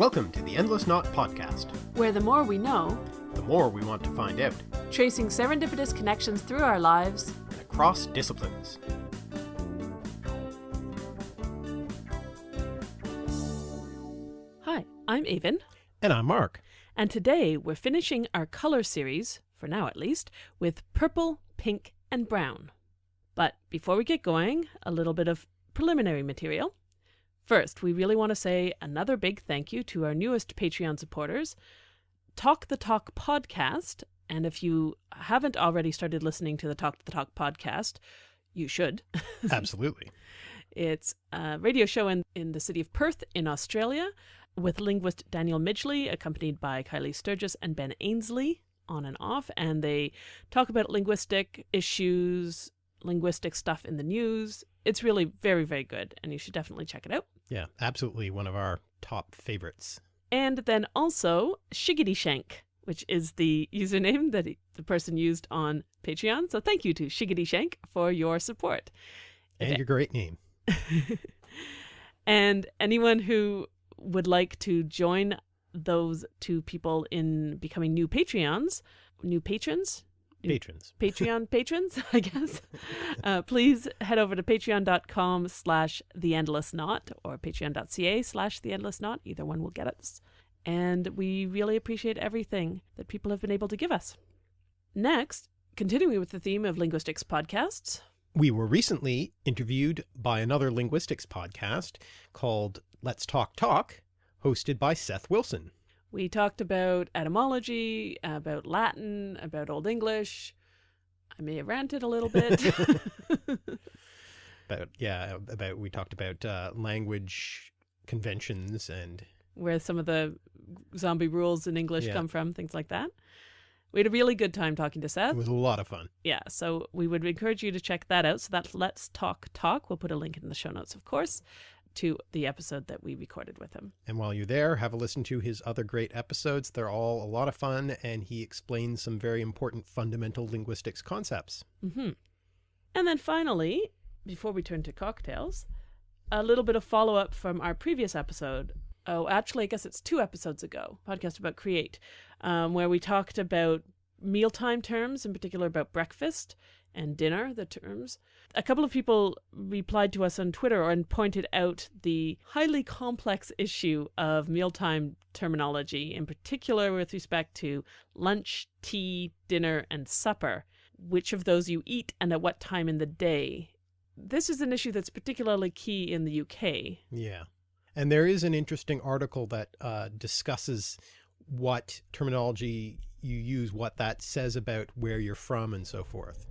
Welcome to the Endless Knot Podcast. where the more we know, The more we want to find out, tracing serendipitous connections through our lives, and across disciplines. Hi, I'm Aven, And I'm Mark. and today we're finishing our color series, for now at least, with purple, pink, and brown. But before we get going, a little bit of preliminary material. First, we really want to say another big thank you to our newest Patreon supporters, Talk the Talk podcast. And if you haven't already started listening to the Talk the Talk podcast, you should. Absolutely. It's a radio show in, in the city of Perth in Australia with linguist Daniel Midgley, accompanied by Kylie Sturgess and Ben Ainslie on and off. And they talk about linguistic issues, linguistic stuff in the news. It's really very, very good, and you should definitely check it out. Yeah, absolutely one of our top favorites. And then also Shiggity Shank, which is the username that he- the person used on Patreon. So thank you to Shiggity Shank for your support. And Okay. your great name. and anyone who would like to join those two people in becoming new Patreons, new patrons, Patrons. Patreon patrons, I guess, uh, please head over to patreon.com slash the endless knot or patreon.ca slash the endless knot. Either one will get us. And we really appreciate everything that people have been able to give us. Next, continuing with the theme of linguistics podcasts, We were recently interviewed by another linguistics podcast called Let's Talk Talk, hosted by Seth Wilson. We talked about etymology, about Latin, about Old English. I may have ranted a little bit. About, yeah, about, we talked about uh, language conventions and where some of the zombie rules in English Yeah. come from, things like that. We had a really good time talking to Seth. it was a lot of fun. Yeah, so we would encourage you to check that out. So that's Let's Talk Talk. We'll put a link in the show notes, of course, to the episode that we recorded with him. And while you're there, have a listen to his other great episodes. They're all a lot of fun, and he explains some very important fundamental linguistics concepts. hmm And then finally, before we turn to cocktails, a little bit of follow up from our previous episode. Oh, actually, I guess it's two episodes ago, podcast about create, um, where we talked about mealtime terms, in particular about breakfast and dinner, the terms. A couple of people replied to us on Twitter and pointed out the highly complex issue of mealtime terminology, in particular with respect to lunch, tea, dinner, and supper which of those you eat and at what time in the day. This is an issue that's particularly key in the UK. Yeah. And there is an interesting article that uh, discusses what terminology you use, what that says about where you're from and so forth.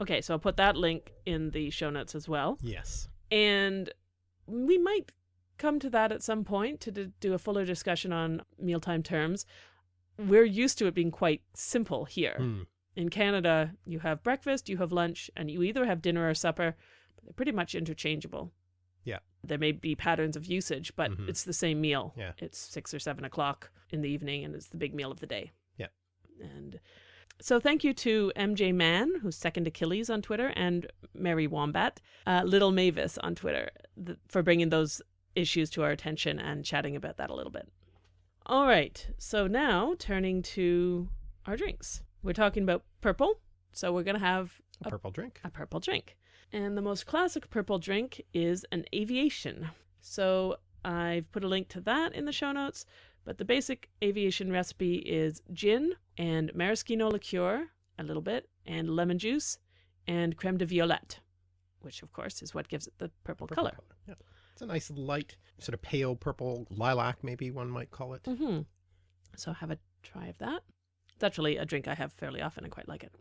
Okay, so I'll put that link in the show notes as well. Yes. And we might come to that at some point to do a fuller discussion on mealtime terms. We're used to it being quite simple here. Hmm. In Canada, you have breakfast, you have lunch, and you either have dinner or supper, but they're pretty much interchangeable. Yeah. There may be patterns of usage, but Mhm. it's the same meal. Yeah. It's six or seven o'clock in the evening, and it's the big meal of the day. And so thank you to MJ Mann, who's second Achilles on Twitter, and Mary Wombat, uh, Little Mavis on Twitter, th- for bringing those issues to our attention and chatting about that a little bit. All right, so now turning to our drinks. We're talking about purple, so we're going to have A purple drink. a purple drink. And the most classic purple drink is an aviation. So I've put a link to that in the show notes. But the basic aviation recipe is gin and maraschino liqueur, a little bit, and lemon juice, and creme de violette, which of course is what gives it the purple, Purple color. Yeah. It's a nice light, sort of pale purple lilac, maybe one might call it. hmm So have a try of that. It's actually a drink I have fairly often. I quite like it.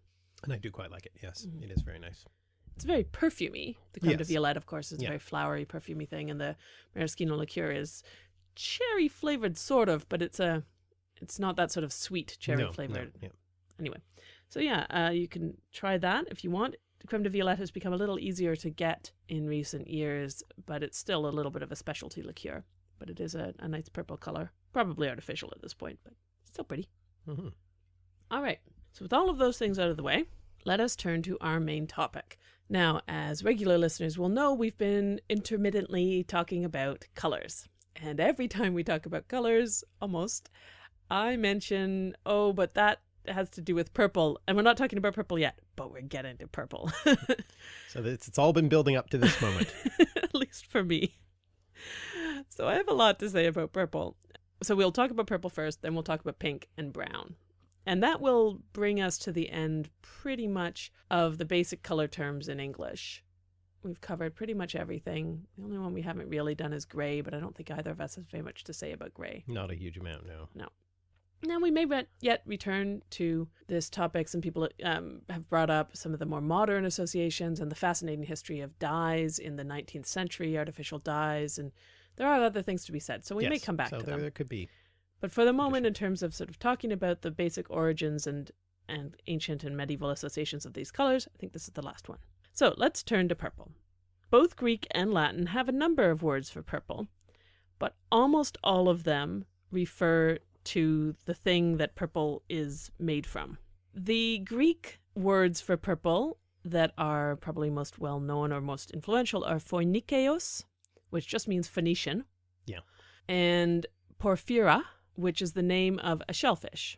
And I do quite like it. Yes, Mhm. it is very nice. It's very perfumey. The creme de Yes. violette, of course, is Yeah. a very flowery, perfumey thing, and the maraschino liqueur is cherry flavored, sort of, but it's a, it's not that sort of sweet cherry No, no, flavored. yeah. Anyway, so yeah, uh, you can try that if you want. The creme de violette has become a little easier to get in recent years, but it's still a little bit of a specialty liqueur. But it is a, a nice purple color, probably artificial at this point, but still pretty. hmm All right. So, with all of those things out of the way, let us turn to our main topic. Now, as regular listeners will know, we've been intermittently talking about colors. And every time we talk about colors, almost, I mention, oh, but that has to do with purple. And we're not talking about purple yet, but we're getting to purple. So it's, it's all been building up to this moment. At least for me. So I have a lot to say about purple. So we'll talk about purple first, then we'll talk about pink and brown. And that will bring us to the end pretty much of the basic color terms in English. We've covered pretty much everything. The only one we haven't really done is gray, but I don't think either of us has very much to say about gray. Not a huge amount, no. no. Now, we may yet return to this topic. Some people um, have brought up some of the more modern associations and the fascinating history of dyes in the 19th century, artificial dyes, and there are other things to be said. So we may come back so to there, them. there could be. But for the moment, in terms of sort of talking about the basic origins and, and ancient and medieval associations of these colors, I think this is the last one. So let's turn to purple. Both Greek and Latin have a number of words for purple, but almost all of them refer to the thing that purple is made from. The Greek words for purple that are probably most well known or most influential are phoinikeos, which just means Phoenician. Yeah. And porphyra, which is the name of a shellfish.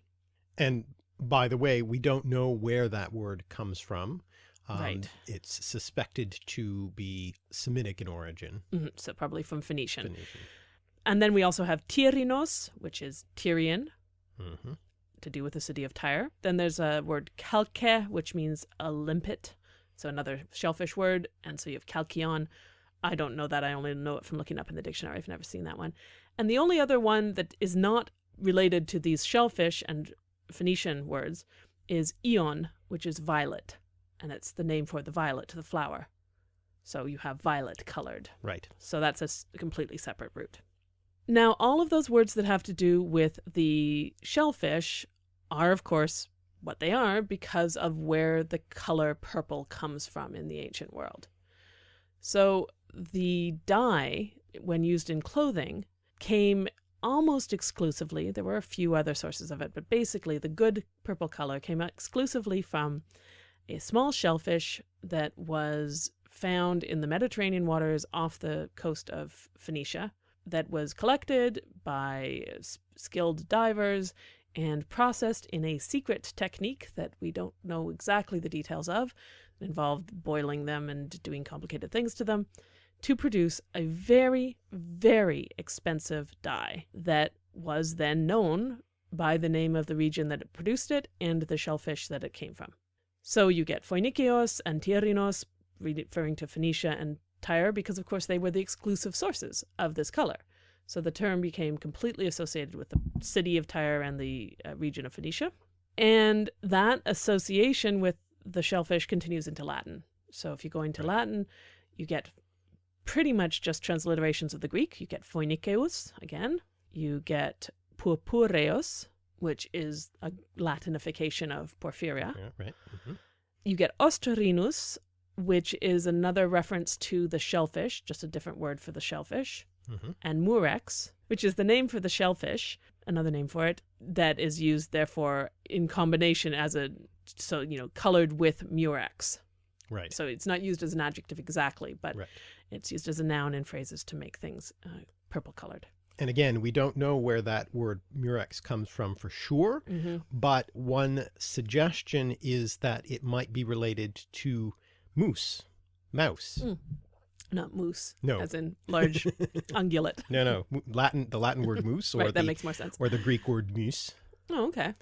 And by the way, we don't know where that word comes from. Um, Right. It's suspected to be Semitic in origin. Mhm, So probably from Phoenician. Phoenician. And then we also have Tyrinos, which is Tyrian, hmm to do with the city of Tyre. Then there's a word calce, which means a limpet, so another shellfish word. And so you have calcion. I don't know that. I only know it from looking up in the dictionary. I've never seen that one. And the only other one that is not related to these shellfish and Phoenician words is eon, which is violet. And it's the name for the violet, the flower. So you have violet colored. Right. So that's a completely separate root. Now, all of those words that have to do with the shellfish are, of course, what they are because of where the color purple comes from in the ancient world. So the dye, when used in clothing, came almost exclusively, there were a few other sources of it, but basically the good purple color came exclusively from a small shellfish that was found in the Mediterranean waters off the coast of Phoenicia that was collected by skilled divers and processed in a secret technique that we don't know exactly the details of. It involved boiling them and doing complicated things to them to produce a very, very expensive dye that was then known by the name of the region that it produced it and the shellfish that it came from. So you get Phoinikeos and Tyrinos, referring to Phoenicia and Tyre, because of course they were the exclusive sources of this color. So the term became completely associated with the city of Tyre and the uh, region of Phoenicia. And that association with the shellfish continues into Latin. So if you go into Latin, you get pretty much just transliterations of the Greek. You get Phoinikeus again. You get Purpureos, which is a Latinification of Porphyra. Yeah, right. hmm You get Ostrinus, which is another reference to the shellfish, just a different word for the shellfish, hmm and Murex, which is the name for the shellfish, another name for it, that is used therefore in combination as a so you know colored with Murex. Right. So it's not used as an adjective exactly, but Right. it's used as a noun in phrases to make things uh, purple colored. And again, we don't know where that word murex comes from for sure, Mm-hmm. but one suggestion is that it might be related to moose, mouse. Mm. Not moose, No. as in large ungulate. No, no, Latin, the Latin word moose or right, that the makes more sense. or the Greek word mus, Oh, okay.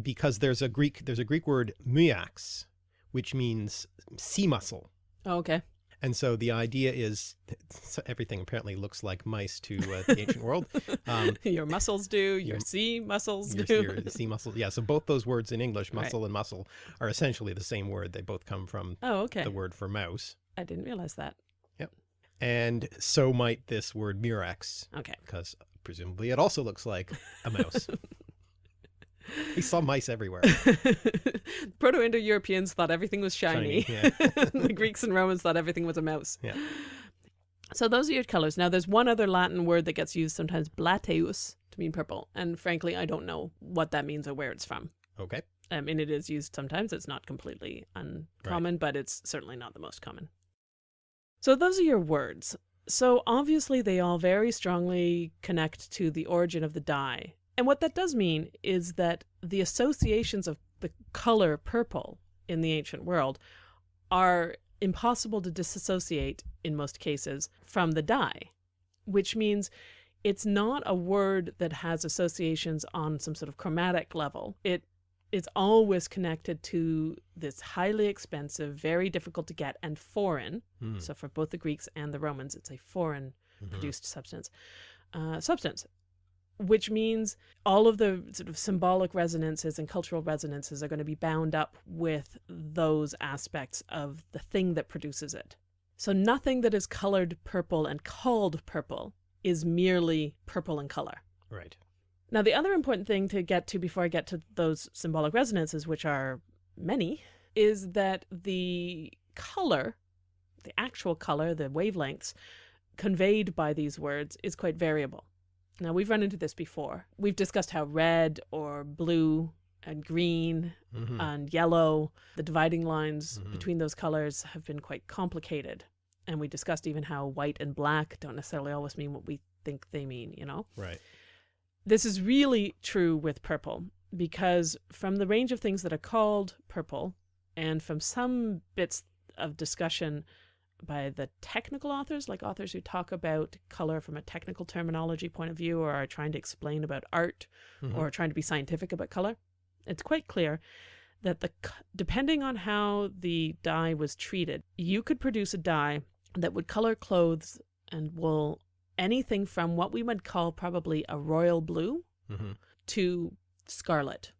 because there's a Greek there's a Greek word muax, which means sea mussel. Oh, okay. And so the idea is everything apparently looks like mice to uh, the ancient world. Um, your muscles do, your your- sea muscles your, do. your sea mussel. Yeah. So both those words in English, Right. muscle and muscle, are essentially the same word. They both come from oh, okay. the word for mouse. I didn't realize that. Yep. And so might this word murex, Okay. because presumably it also looks like a mouse. we saw mice everywhere. Proto Indo Europeans thought everything was shiny. Shiny, yeah. the Greeks and Romans thought everything was a mouse. Yeah. So those are your colors. Now, there's one other Latin word that gets used sometimes, blateus, to mean purple. And frankly, I don't know what that means or where it's from. Okay. I mean, it is used sometimes. It's not completely uncommon, but it's certainly not the most common. So those are your words. So obviously they all very strongly connect to the origin of the dye. And what that does mean is that the associations of the color purple in the ancient world are impossible to disassociate in most cases from the dye, which means it's not a word that has associations on some sort of chromatic level. It is always connected to this highly expensive, very difficult to get, and foreign. Hmm. So for both the Greeks and the Romans, it's a foreign Mhm. produced substance. Uh, substance, which means all of the sort of symbolic resonances and cultural resonances are going to be bound up with those aspects of the thing that produces it. So nothing that is colored purple and called purple is merely purple in color. Right. Now, the other important thing to get to before I get to those symbolic resonances, which are many, is that the color, the actual color, the wavelengths conveyed by these words is quite variable. Now, we've run into this before. We've discussed how red or blue and green Mhm. and yellow, the dividing lines Mhm. between those colors have been quite complicated. And we discussed even how white and black don't necessarily always mean what we think they mean, you know? right. This is really true with purple because from the range of things that are called purple and from some bits of discussion by the technical authors, like authors who talk about color from a technical terminology point of view or are trying to explain about art Mhm. or trying to be scientific about color, it's quite clear that the depending on how the dye was treated, you could produce a dye that would color clothes and wool anything from what we would call probably a royal blue Mhm. to scarlet.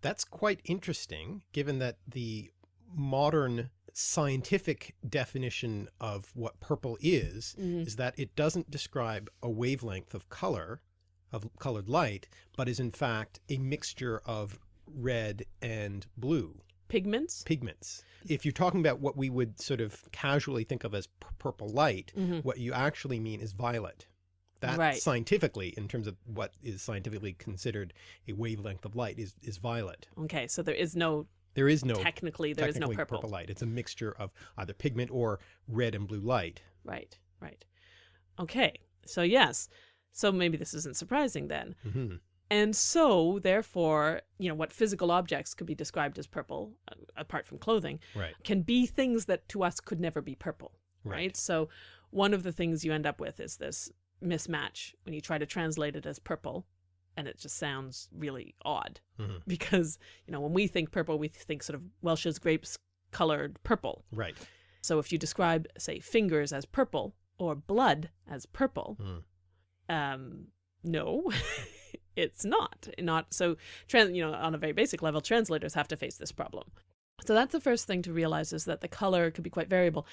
That's quite interesting, given that the modern scientific definition of what purple is, is that it doesn't describe a wavelength of color, of colored light, but is in fact a mixture of red and blue Pigments. pigments. If you're talking about what we would sort of casually think of as purple light, Mhm. what you actually mean is violet. That Right. scientifically, in terms of what is scientifically considered a wavelength of light, is, is violet. Okay, so there is no There is no technically there is no technically purple. light. It's a mixture of either pigment or red and blue light. Right, right. Okay, so yes. So maybe this isn't surprising then. hmm And so, therefore, you know, what physical objects could be described as purple, uh, apart from clothing, Right. can be things that to us could never be purple, right? Right. So, one of the things you end up with is this mismatch when you try to translate it as purple, and it just sounds really odd Mhm. because, you know, when we think purple, we think sort of Welch's grapes colored purple. Right. So, if you describe, say, fingers as purple or blood as purple, Mm. um, no, it's not. Not so. Trans, you know, on a very basic level, translators have to face this problem. So that's the first thing to realize is that the color could be quite variable,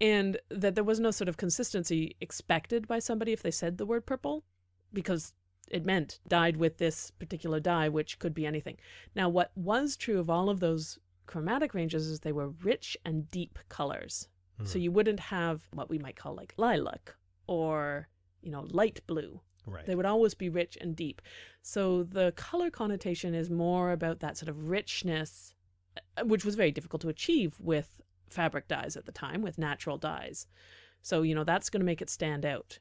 and that there was no sort of consistency expected by somebody if they said the word purple, because it meant dyed with this particular dye, which could be anything. Now, what was true of all of those chromatic ranges is they were rich and deep colors. So Mm. you wouldn't have what we might call like lilac or, you know, light blue. Right. They would always be rich and deep. So the color connotation is more about that sort of richness, uh, which was very difficult to achieve with fabric dyes at the time, with natural dyes. So, you know, that's going to make it stand out.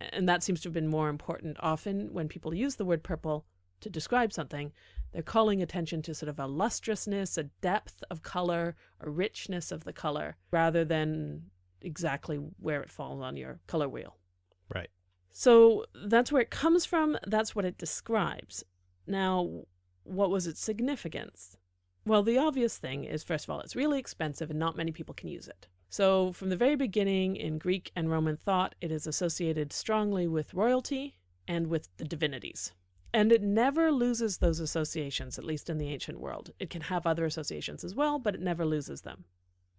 And that seems to have been more important. Often when people use the word purple to describe something, they're calling attention to sort of a lustrousness, a depth of color, a richness of the color, rather than exactly where it falls on your color wheel. Right. So that's where it comes from. That's what it describes. Now, what was its significance? Well, the obvious thing is, first of all, it's really expensive and not many people can use it. So, from the very beginning in Greek and Roman thought, it is associated strongly with royalty and with the divinities. And it never loses those associations, at least in the ancient world. It can have other associations as well, but it never loses them.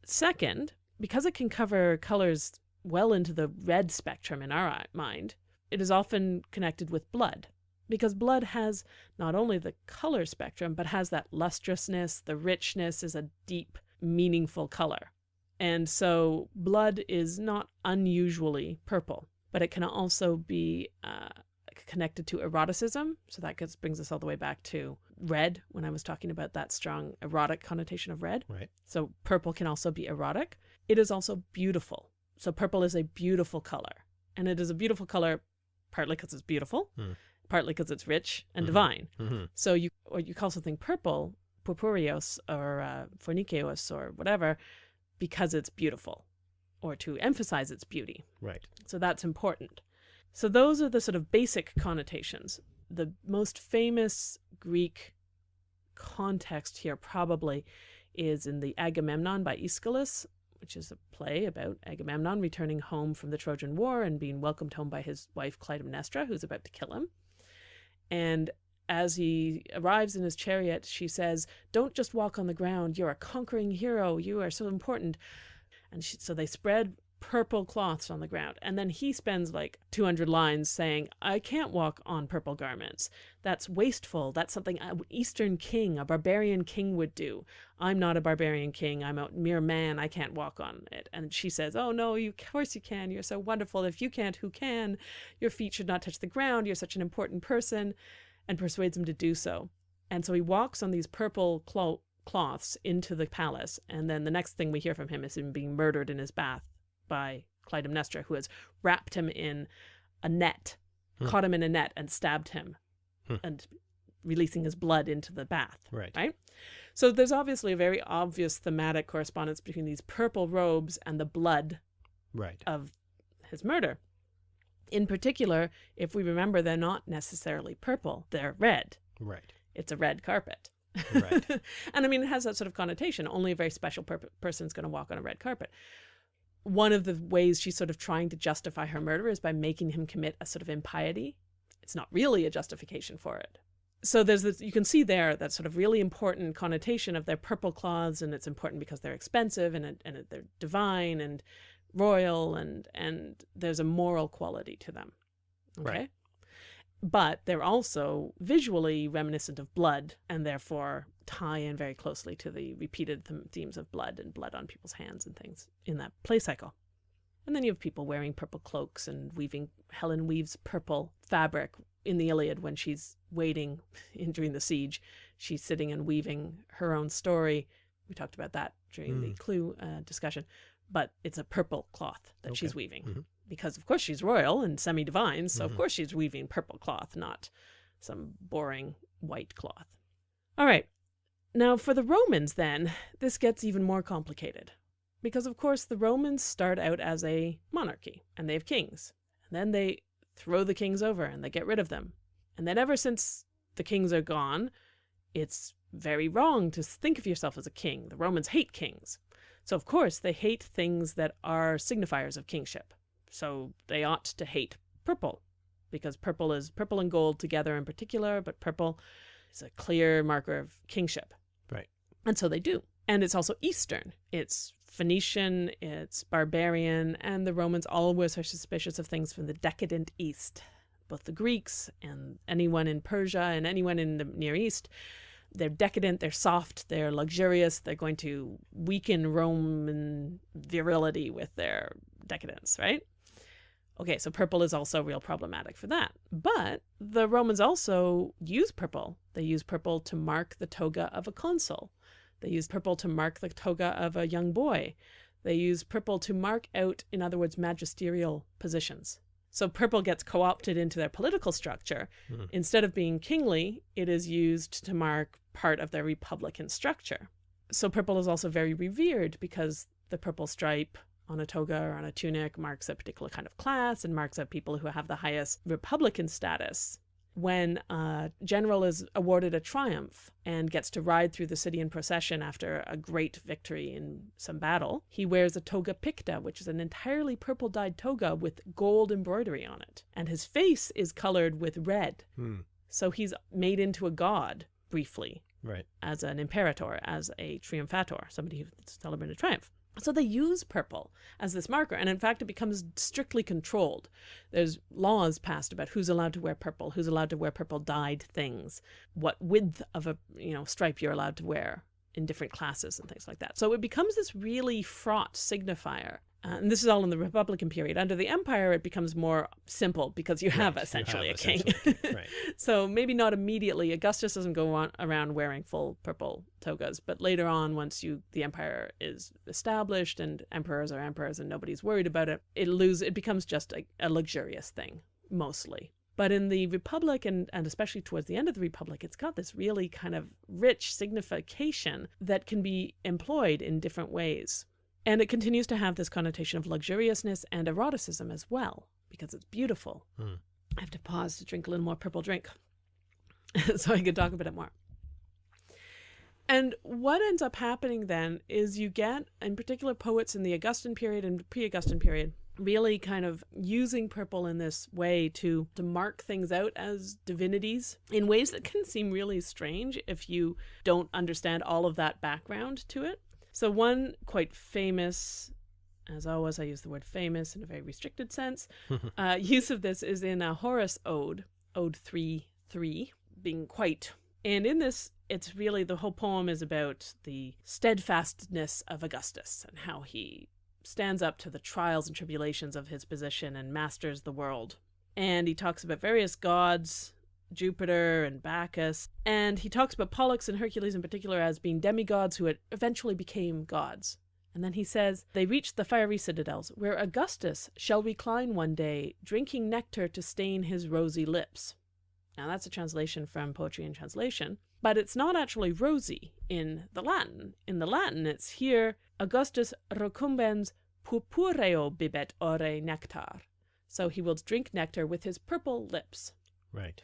Second, because it can cover colors well into the red spectrum in our mind, it is often connected with blood. Because blood has not only the color spectrum, but has that lustrousness, the richness is a deep, meaningful color. And so blood is not unusually purple, but it can also be uh, connected to eroticism. So that gets, brings us all the way back to red when I was talking about that strong erotic connotation of red. Right. So purple can also be erotic. It is also beautiful. So purple is a beautiful color. And it is a beautiful color, partly because it's beautiful, Hmm. partly because it's rich and Mhm. divine. Mhm. So you or you call something purple, purpureos or uh, phoinikeos or whatever, because it's beautiful, or to emphasize its beauty. Right. So that's important. So those are the sort of basic connotations. The most famous Greek context here probably is in the Agamemnon by Aeschylus, which is a play about Agamemnon returning home from the Trojan War and being welcomed home by his wife Clytemnestra, who's about to kill him. And as he arrives in his chariot, she says, Don't just walk on the ground. You're a conquering hero. You are so important. And she, so they spread purple cloths on the ground. And then he spends like 200 lines saying, I can't walk on purple garments. That's wasteful. That's something an Eastern king, a barbarian king would do. I'm not a barbarian king. I'm a mere man. I can't walk on it. And she says, Oh, no, you, of course you can. You're so wonderful. If you can't, who can? Your feet should not touch the ground. You're such an important person. And persuades him to do so. And so he walks on these purple clo- cloths into the palace. And then the next thing we hear from him is him being murdered in his bath by Clytemnestra, who has wrapped him in a net, Hmm. caught him in a net, and stabbed him, Hmm. and releasing his blood into the bath. Right. Right? So there's obviously a very obvious thematic correspondence between these purple robes and the blood Right. of his murder. In particular, if we remember, they're not necessarily purple, they're red. Right. It's a red carpet. Right. and I mean, it has that sort of connotation. Only a very special per- person is going to walk on a red carpet. One of the ways she's sort of trying to justify her murder is by making him commit a sort of impiety. It's not really a justification for it. So there's this, you can see there that sort of really important connotation of their purple cloths, and it's important because they're expensive and and they're divine and royal, and and there's a moral quality to them. Okay. Right. But they're also visually reminiscent of blood and therefore tie in very closely to the repeated th- themes of blood and blood on people's hands and things in that play cycle. And then you have people wearing purple cloaks and weaving. Helen weaves purple fabric in the Iliad when she's waiting in, during the siege. She's sitting and weaving her own story. We talked about that during the Mm. clue uh, discussion. But it's a purple cloth that she's Okay. weaving Mhm. because, of course, she's royal and semi divine. So, Mhm. of course, she's weaving purple cloth, not some boring white cloth. All right. Now, for the Romans, then, this gets even more complicated. Because, of course, the Romans start out as a monarchy and they have kings. And then they throw the kings over and they get rid of them. And then, ever since the kings are gone, it's very wrong to think of yourself as a king. The Romans hate kings. So, of course, they hate things that are signifiers of kingship. So, they ought to hate purple because purple is purple and gold together in particular, but purple is a clear marker of kingship. Right. And so they do. And it's also Eastern. It's Phoenician, it's barbarian, and the Romans always are suspicious of things from the decadent East. Both the Greeks and anyone in Persia and anyone in the Near East, they're decadent, they're soft, they're luxurious, they're going to weaken Roman virility with their decadence, right? Okay, so purple is also real problematic for that. But the Romans also use purple. They use purple to mark the toga of a consul. They use purple to mark the toga of a young boy. They use purple to mark out, in other words, magisterial positions. So purple gets co opted into their political structure. Hmm. Instead of being kingly, it is used to mark part of their republican structure. So purple is also very revered because the purple stripe on a toga or on a tunic marks a particular kind of class and marks out people who have the highest republican status. When a general is awarded a triumph and gets to ride through the city in procession after a great victory in some battle, he wears a toga picta, which is an entirely purple dyed toga with gold embroidery on it. And his face is colored with red. Hmm. So he's made into a god briefly Right. as an imperator, as a triumphator, somebody who celebrated a triumph. So they use purple as this marker, and in fact, it becomes strictly controlled. There's laws passed about who's allowed to wear purple, who's allowed to wear purple dyed things, what width of a you know stripe you're allowed to wear in different classes and things like that. So it becomes this really fraught signifier Uh, and this is all in the Republican period. Under the Empire, it becomes more simple because you have Right, you essentially have a king. essentially right. so maybe not immediately. Augustus doesn't go on around wearing full purple togas, but later on, once you the empire is established and emperors are emperors and nobody's worried about it, it lose it becomes just a, a luxurious thing mostly. But in the Republic, and, and especially towards the end of the Republic, it's got this really kind of rich signification that can be employed in different ways. And it continues to have this connotation of luxuriousness and eroticism as well, because it's beautiful. Hmm. I have to pause to drink a little more purple drink so I can talk a bit more. And what ends up happening then is you get, in particular, poets in the Augustan period and pre Augustan period, really kind of using purple in this way to, to mark things out as divinities in ways that can seem really strange if you don't understand all of that background to it. So, one quite famous, as always, I use the word famous in a very restricted sense, uh, use of this is in a Horace ode, Ode 3 3, being quite. And in this, it's really the whole poem is about the steadfastness of Augustus and how he stands up to the trials and tribulations of his position and masters the world. And he talks about various gods, Jupiter and Bacchus, and he talks about Pollux and Hercules in particular as being demigods who had eventually became gods. And then he says, They reached the fiery citadels, where Augustus shall recline one day, drinking nectar to stain his rosy lips. Now that's a translation from Poetry and Translation, but it's not actually rosy in the Latin. In the Latin, it's here Augustus recumbens purpureo bibet ore nectar. So he will drink nectar with his purple lips. Right.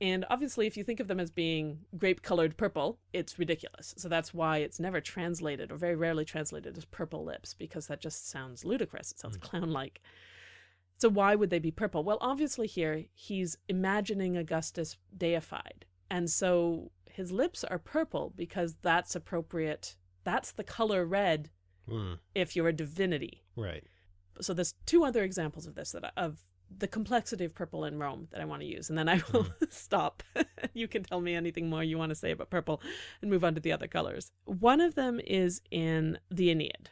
And obviously, if you think of them as being grape colored purple, it's ridiculous. So that's why it's never translated or very rarely translated as purple lips because that just sounds ludicrous. It sounds clown like. So why would they be purple? Well, obviously, here he's imagining Augustus deified. And so his lips are purple because that's appropriate. That's the color red Mm, if you're a divinity. right. So there's two other examples of this that I, of the complexity of purple in Rome that I want to use, and then I hmm. will stop. you can tell me anything more you want to say about purple, and move on to the other colors. One of them is in the Aeneid.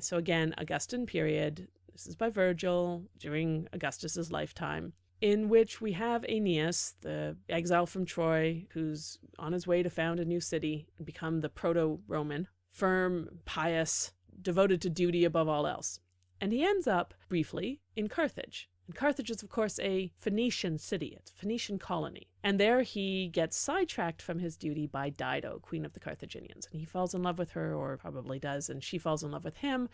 So again, Augustan period. This is by Virgil during Augustus's lifetime. In which we have Aeneas, the exile from Troy, who's on his way to found a new city and become the proto Roman, firm, pious, devoted to duty above all else. And he ends up, briefly, in Carthage. And Carthage is, of course, a Phoenician city, it's a Phoenician colony. And there he gets sidetracked from his duty by Dido, queen of the Carthaginians. And he falls in love with her, or probably does, and she falls in love with him.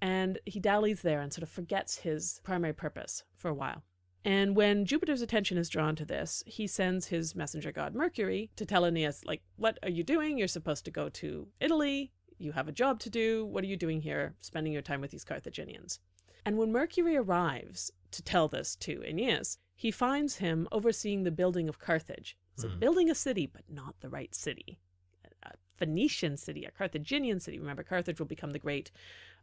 And he dallies there and sort of forgets his primary purpose for a while. And when Jupiter's attention is drawn to this, he sends his messenger god Mercury to tell Aeneas, like, what are you doing? You're supposed to go to Italy. You have a job to do. What are you doing here, spending your time with these Carthaginians? And when Mercury arrives to tell this to Aeneas, he finds him overseeing the building of Carthage. So Hmm. building a city, but not the right city. A Phoenician city, a Carthaginian city. Remember, Carthage will become the great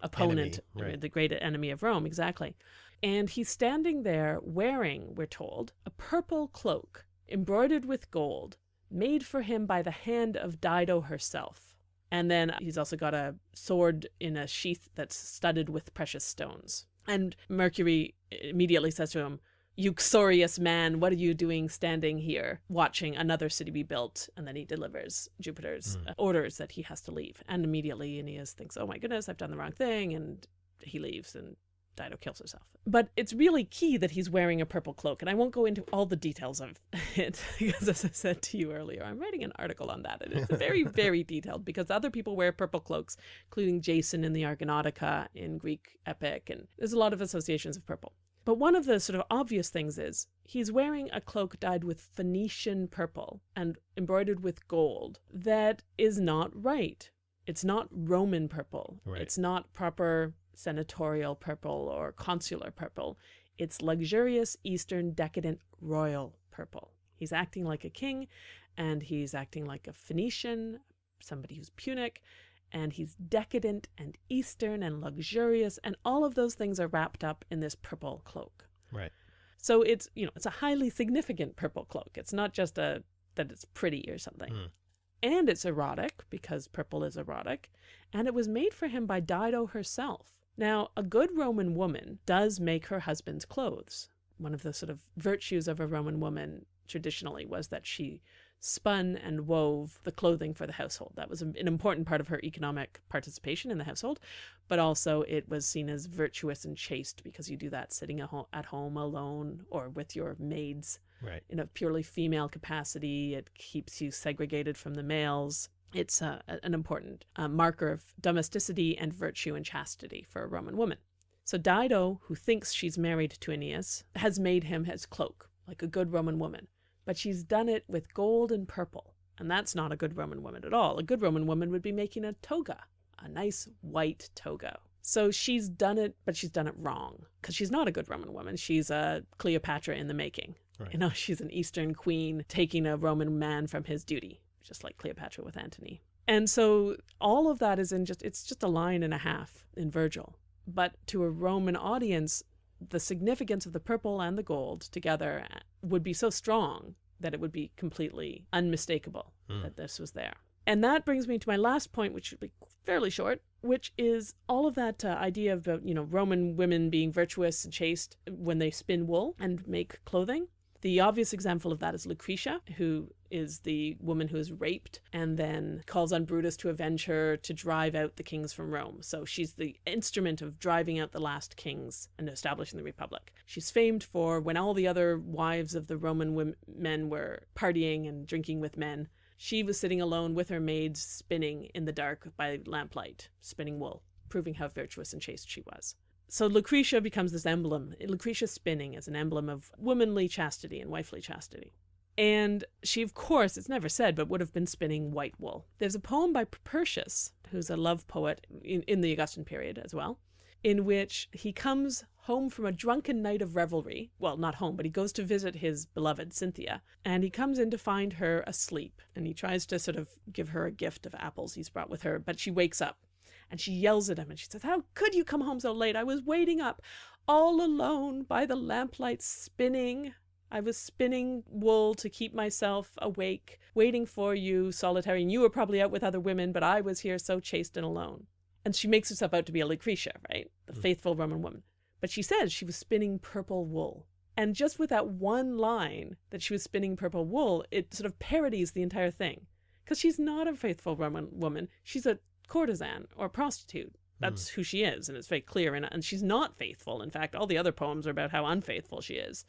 opponent, Enemy, right. the great enemy of Rome, exactly. And he's standing there wearing, we're told, a purple cloak embroidered with gold, made for him by the hand of Dido herself. And then he's also got a sword in a sheath that's studded with precious stones. And Mercury immediately says to him, Uxorious man, what are you doing standing here watching another city be built? And then he delivers Jupiter's uh, orders that he has to leave. And immediately Aeneas thinks, oh my goodness, I've done the wrong thing. And he leaves and Dido kills herself. But it's really key that he's wearing a purple cloak. And I won't go into all the details of it because, as I said to you earlier, I'm writing an article on that. And it's very, very detailed because other people wear purple cloaks, including Jason in the Argonautica in Greek epic. And there's a lot of associations of purple. But one of the sort of obvious things is he's wearing a cloak dyed with Phoenician purple and embroidered with gold that is not right. It's not Roman purple. Right. It's not proper senatorial purple or consular purple. It's luxurious, Eastern, decadent, royal purple. He's acting like a king and he's acting like a Phoenician, somebody who's Punic, and he's decadent and Eastern and luxurious, and all of those things are wrapped up in this purple cloak. Right. So it's you know it's a highly significant purple cloak. It's not just a that it's pretty or something. Mm. And it's erotic because purple is erotic, and it was made for him by Dido herself. Now, a good Roman woman does make her husband's clothes. One of the sort of virtues of a Roman woman traditionally was that she spun and wove the clothing for the household. That was an important part of her economic participation in the household, but also it was seen as virtuous and chaste because you do that sitting at home alone or with your maids. Right. In a purely female capacity, it keeps you segregated from the males. It's uh, an important uh, marker of domesticity and virtue and chastity for a Roman woman. So Dido, who thinks she's married to Aeneas, has made him his cloak, like a good Roman woman but she's done it with gold and purple. And that's not a good Roman woman at all. A good Roman woman would be making a toga, a nice white toga. So she's done it, but she's done it wrong because she's not a good Roman woman. She's a Cleopatra in the making. Right. You know, she's an Eastern queen taking a Roman man from his duty, just like Cleopatra with Antony. And so all of that is in just, it's just a line and a half in Virgil. But to a Roman audience, the significance of the purple and the gold together would be so strong that it would be completely unmistakable mm. that this was there. And that brings me to my last point, which should be fairly short, which is all of that uh, idea of, you know, Roman women being virtuous and chaste when they spin wool and make clothing. The obvious example of that is Lucretia, who is the woman who is raped and then calls on Brutus to avenge her to drive out the kings from Rome. So she's the instrument of driving out the last kings and establishing the Republic. She's famed for when all the other wives of the Roman women, men were partying and drinking with men, she was sitting alone with her maids spinning in the dark by lamplight, spinning wool, proving how virtuous and chaste she was so Lucretia becomes this emblem. Lucretia spinning as an emblem of womanly chastity and wifely chastity. And she, of course, it's never said, but would have been spinning white wool. There's a poem by Propertius, who's a love poet in, in the Augustan period as well, in which he comes home from a drunken night of revelry. Well, not home, but he goes to visit his beloved Cynthia, and he comes in to find her asleep. And he tries to sort of give her a gift of apples he's brought with her, but she wakes up and she yells at him and she says, How could you come home so late? I was waiting up all alone by the lamplight spinning. I was spinning wool to keep myself awake, waiting for you, solitary, and you were probably out with other women, but I was here so chaste and alone. And she makes herself out to be a Lucretia, right? The mm. faithful Roman woman. But she says she was spinning purple wool. And just with that one line that she was spinning purple wool, it sort of parodies the entire thing. Because she's not a faithful Roman woman. She's a courtesan or prostitute. That's mm. who she is, and it's very clear. And, and she's not faithful. In fact, all the other poems are about how unfaithful she is.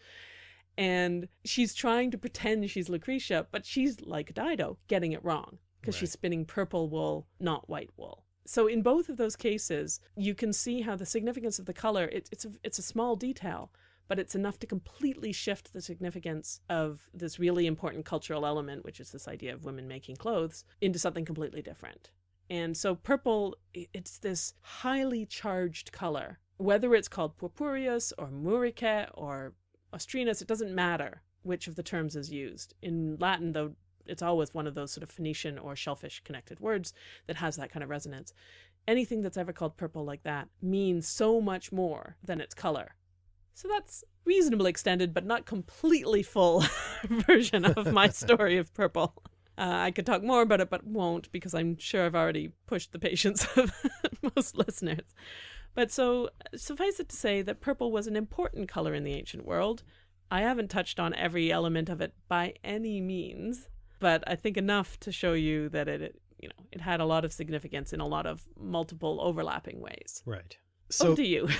And she's trying to pretend she's Lucretia, but she's like Dido, getting it wrong because right. she's spinning purple wool, not white wool. So in both of those cases, you can see how the significance of the color, it, it's, a, it's a small detail, but it's enough to completely shift the significance of this really important cultural element, which is this idea of women making clothes, into something completely different. And so purple, it's this highly charged color. Whether it's called purpureus or muricae or ostrinus, it doesn't matter which of the terms is used. In Latin, though, it's always one of those sort of Phoenician or shellfish connected words that has that kind of resonance. Anything that's ever called purple like that means so much more than its color. So that's reasonably extended, but not completely full version of my story of purple. Uh, I could talk more about it, but won't because I'm sure I've already pushed the patience of most listeners. But so suffice it to say that purple was an important color in the ancient world. I haven't touched on every element of it by any means, but I think enough to show you that it, it you know, it had a lot of significance in a lot of multiple overlapping ways. Right. So to you.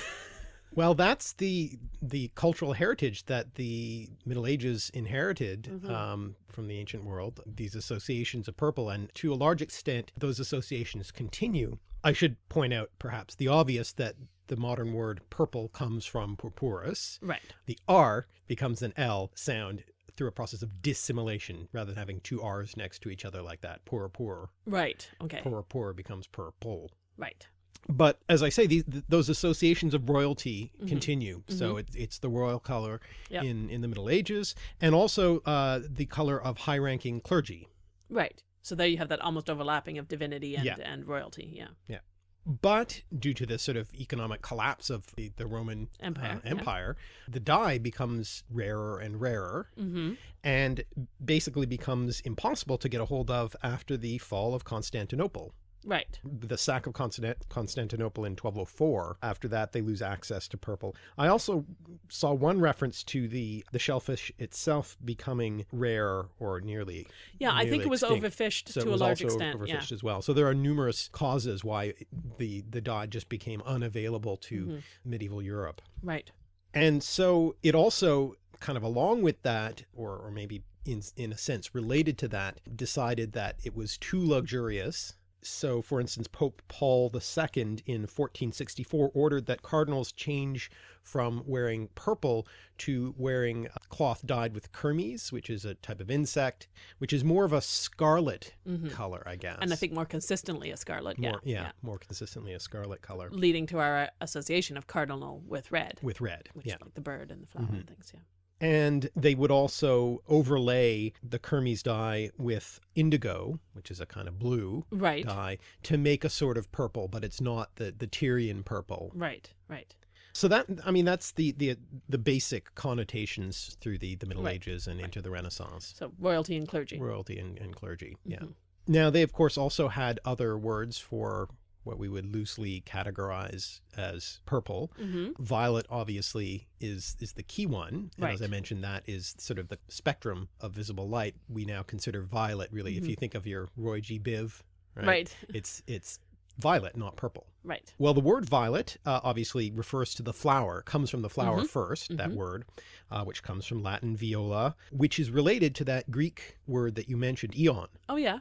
Well, that's the the cultural heritage that the Middle Ages inherited mm -hmm. um, from the ancient world, these associations of purple, and to a large extent, those associations continue. I should point out perhaps the obvious that the modern word purple comes from purpurus. Right. The R becomes an L sound through a process of dissimilation rather than having two R's next to each other like that. Poor, poor. Right. Okay. Poor, poor becomes purple. Right but as I say, these, those associations of royalty mm -hmm. continue. Mm -hmm. So it, it's the royal color yep. in, in the Middle Ages and also uh, the color of high ranking clergy. Right. So there you have that almost overlapping of divinity and, yeah. and royalty. Yeah. Yeah. But due to the sort of economic collapse of the, the Roman Empire, uh, Empire yeah. the dye becomes rarer and rarer mm -hmm. and basically becomes impossible to get a hold of after the fall of Constantinople Right. the sack of Constant Constantinople in 1204. After that, they lose access to purple. I also saw one reference to the, the shellfish itself becoming rare or nearly Yeah, I think nearly it was extinct. overfished So to it a large also extent. Yeah. overfished as well. So there are numerous causes why the, the dye just became unavailable to Mhm. medieval Europe. Right. And so it also kind of along with that, or, or maybe in, in a sense related to that, decided that it was too luxurious. So for instance, Pope Paul II in 1464 ordered that cardinals change from wearing purple to wearing cloth dyed with kermes, which is a type of insect, which is more of a scarlet Mhm. color, I guess. And I think more consistently a scarlet. more, yeah. yeah, more consistently a scarlet color Leading to our uh, association of cardinal with red, with red. which yeah. is like the bird and the flower Mhm. and things. Yeah. And they would also overlay the Kermes dye with indigo, which is a kind of blue Right. dye, to make a sort of purple, but it's not the, the Tyrian purple. Right. Right. So that, I mean, that's the, the, the basic connotations through the, the Middle Right. Ages and into the Renaissance, So royalty and clergy. royalty and, and clergy. Yeah. Mhm. Now they, of course, also had other words for what we would loosely categorize as purple. hmm Violet obviously is is the key one. And as I mentioned, that is sort of the spectrum of visible light. We now consider violet really. If Mhm. you think of your Roy G. Biv, right? Right. It's it's violet, not purple. Right. Well, the word violet uh, obviously refers to the flower, comes from the flower Mhm. 1st that Mhm. word, uh, which comes from Latin viola, which is related to that Greek word that you mentioned, eon. Oh yeah.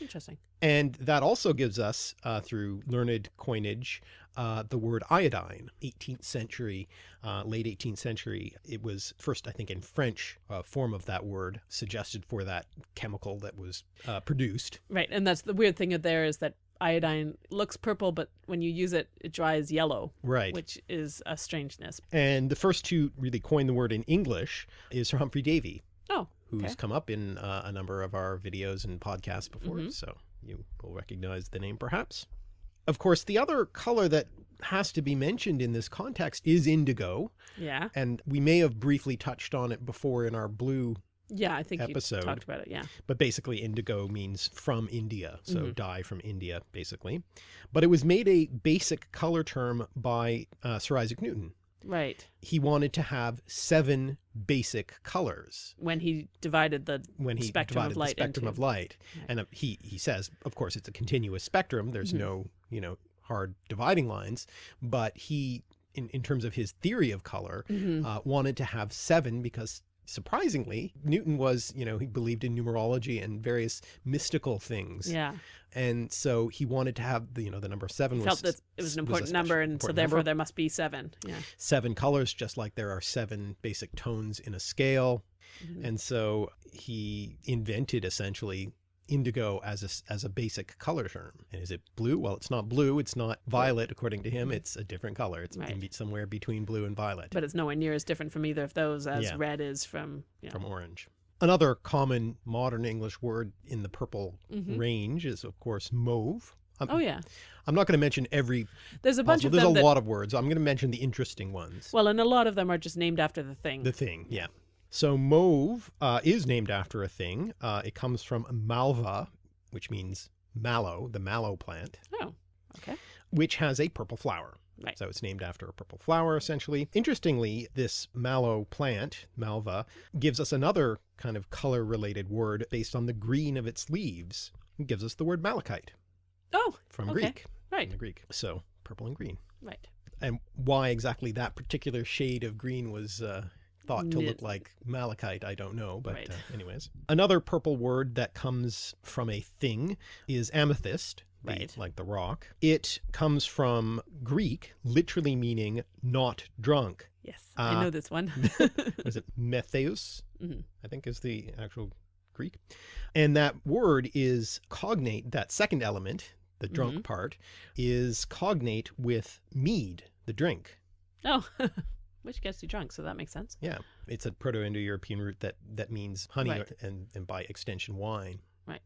Interesting. And that also gives us, uh, through learned coinage, uh, the word iodine. 18th century, uh, late 18th century, it was first, I think, in French uh, form of that word suggested for that chemical that was uh, produced. Right. And that's the weird thing of there is that iodine looks purple, but when you use it, it dries yellow, Right. which is a strangeness. And the first to really coin the word in English is Humphrey Davy, Oh. Who's Okay. come up in uh, a number of our videos and podcasts before. Mhm. So you will recognize the name perhaps. Of course, the other color that has to be mentioned in this context is indigo. Yeah. And we may have briefly touched on it before in our blue, Yeah. I think Episode. you talked about it. Yeah. but basically indigo means from India. So Mhm. dye from India, basically. But it was made a basic color term by uh, Sir Isaac Newton. Right. He wanted to have seven basic colors When he divided the when he Spectrum of divided light the spectrum into- of light. Right. And uh, he, he says, of course, it's a continuous spectrum. There's Mhm. no, you know, hard dividing lines, but he, in, in terms of his theory of color, Mhm. uh, wanted to have seven because surprisingly Newton was you know he believed in numerology and various mystical things yeah. and so he wanted to have the you know the number seven was Felt that it was an important special- number, and so therefore number. there must be seven. Yeah. seven colors just like there are seven basic tones in a scale Mhm. and so he invented essentially indigo as a, as a basic color term and is it blue well it's not blue it's not violet according to him Mhm. it's a different color it's Right. somewhere between blue and violet But it's nowhere near as different from either of those as Yeah. red is from. Yeah. from orange. Another common modern English word in the purple Mhm. range is, of course, mauve. I'm, Oh yeah. I'm not going to mention every There's a bunch possible. of There's a that. lot of words. I'm going to mention the interesting ones. Well, and a lot of them are just named after the thing. the thing, yeah. So mauve uh, is named after a thing. Uh, it comes from malva, which means mallow, the mallow plant, oh. Okay. which has a purple flower. Right. So it's named after a purple flower, essentially. Interestingly, this mallow plant, malva, gives us another kind of color-related word based on the green of its leaves. It gives us the word malachite Oh. from Okay. Greek. Right. From Greek. So purple and green. Right. And why exactly that particular shade of green was uh, thought to look like malachite, I don't know. But Right. uh, anyways. Another purple word that comes from a thing is amethyst. the- Right. like the rock. It comes from Greek, literally meaning not drunk. Yes. Uh, I know this one. Was it metheus? Mhm. I think is the actual Greek. And that word is cognate, that second element, the drunk Mhm. part, is cognate with mead, the drink. oh. Which gets you drunk, so that makes sense. Yeah. It's a Proto-Indo-European root that, that means honey Right. and, and by extension wine. Right.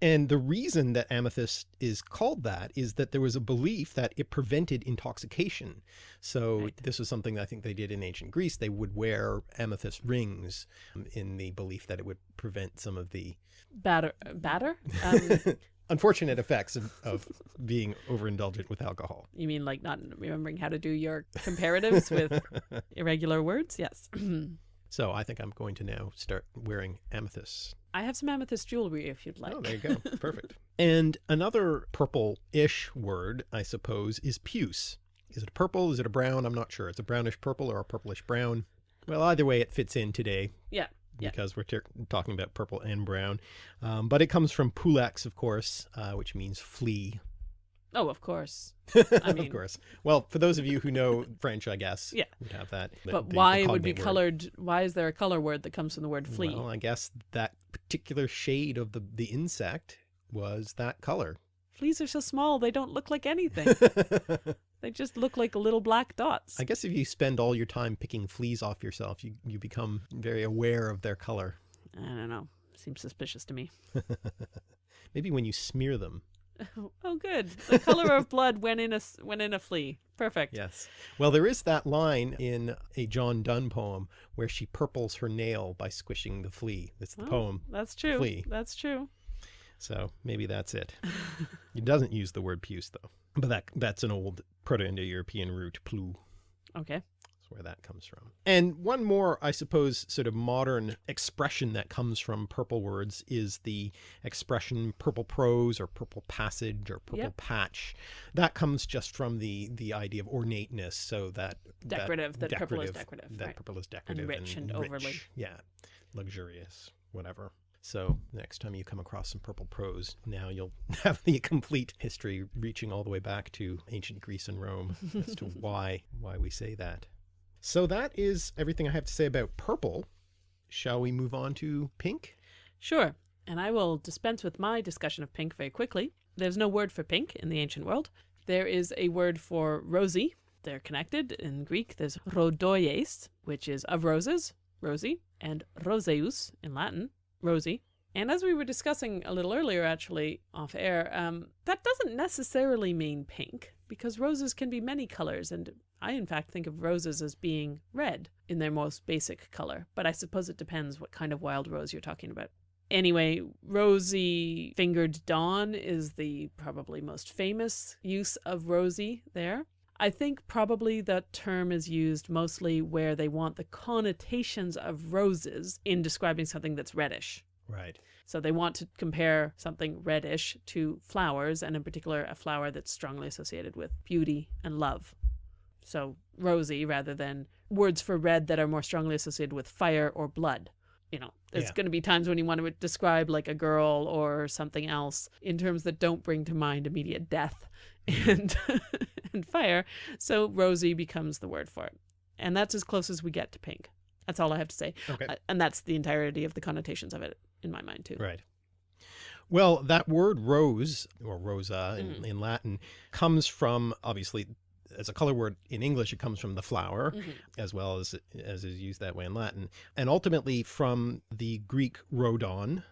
And the reason that amethyst is called that is that there was a belief that it prevented intoxication. So Right. this was something I think they did in ancient Greece. They would wear amethyst rings um, in the belief that it would prevent some of the Batter. Batter. Um, unfortunate effects of, of being overindulgent with alcohol. You mean like not remembering how to do your comparatives with irregular words? Yes. So I think I'm going to now start wearing amethyst. I have some amethyst jewelry if you'd like. Oh, there you go. Perfect. And another purple-ish word, I suppose, is puce. Is it purple? Is it a brown? I'm not sure. It's a brownish purple or a purplish brown. Well, either way, it fits in today Yeah. Yeah. because we're talking about purple and brown. Um, but it comes from pulex, of course, uh, which means flea. Oh, of course. of mean- course. Well, for those of you who know French, I guess, Yeah. would have that. the- But the- the why it would be word. colored? Why is there a color word that comes from the word flea? Well, I guess that particular shade of the, the insect was that color. Fleas are so small, they don't look like anything. they just look like little black dots. I guess if you spend all your time picking fleas off yourself, you, you become very aware of their color. I don't know. Seems suspicious to me. Maybe when you smear them. Oh, good. The color of blood when in a when in a flea. Perfect. Yes. Well, there is that line in a John Donne poem where she purples her nail by squishing the flea. That's the Oh, poem. That's true. Flea. That's true. So maybe that's it. it doesn't use the word puce though. But that that's an old Proto-Indo-European root, plu. Okay. That's where that comes from. And one more, I suppose, sort of modern expression that comes from purple words is the expression purple prose or purple passage or purple Yep. patch. That comes just from the the idea of ornateness. So that Decorative, that purple is decorative, That right. purple is decorative and rich and overly. rich. Yeah, luxurious, whatever. So next time you come across some purple prose, now you'll have the complete history reaching all the way back to ancient Greece and Rome as to why why we say that. So that is everything I have to say about purple. Shall we move on to pink? Sure. And I will dispense with my discussion of pink very quickly. There's no word for pink in the ancient world. There is a word for rosy. They're connected. In Greek, there's rhodoies, which is of roses, rosy, and roseus in Latin, rosy. And as we were discussing a little earlier, actually, off air, um, that doesn't necessarily mean pink, because roses can be many colors, and I, in fact, think of roses as being red in their most basic color. But I suppose it depends what kind of wild rose you're talking about. Anyway, rosy fingered dawn is the probably most famous use of rosy there. I think probably that term is used mostly where they want the connotations of roses in describing something that's reddish. Right. So they want to compare something reddish to flowers, and in particular, a flower that's strongly associated with beauty and love. So rosy rather than words for red that are more strongly associated with fire or blood. You know, there's Yeah. going to be times when you want to describe like a girl or something else in terms that don't bring to mind immediate death and and fire. So rosy becomes the word for it. And that's as close as we get to pink. That's all I have to say. Okay. Uh, and that's the entirety of the connotations of it in my mind too. Right. Well, that word rose or rosa in, Mhm. in Latin comes from obviously as a color word in English, it comes from the flower Mhm. as well as as is used that way in Latin, and ultimately from the Greek rhodon,